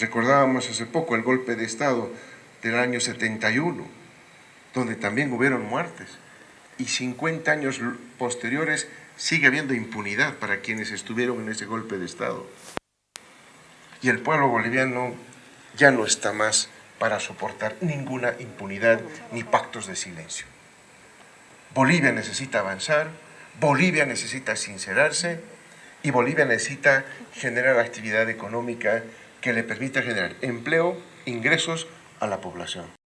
Recordábamos hace poco el golpe de Estado del año 71, donde también hubieron muertes. Y 50 años posteriores sigue habiendo impunidad para quienes estuvieron en ese golpe de Estado. Y el pueblo boliviano ya no está más para soportar ninguna impunidad ni pactos de silencio. Bolivia necesita avanzar, Bolivia necesita sincerarse y Bolivia necesita generar actividad económica que le permita generar empleo, ingresos a la población.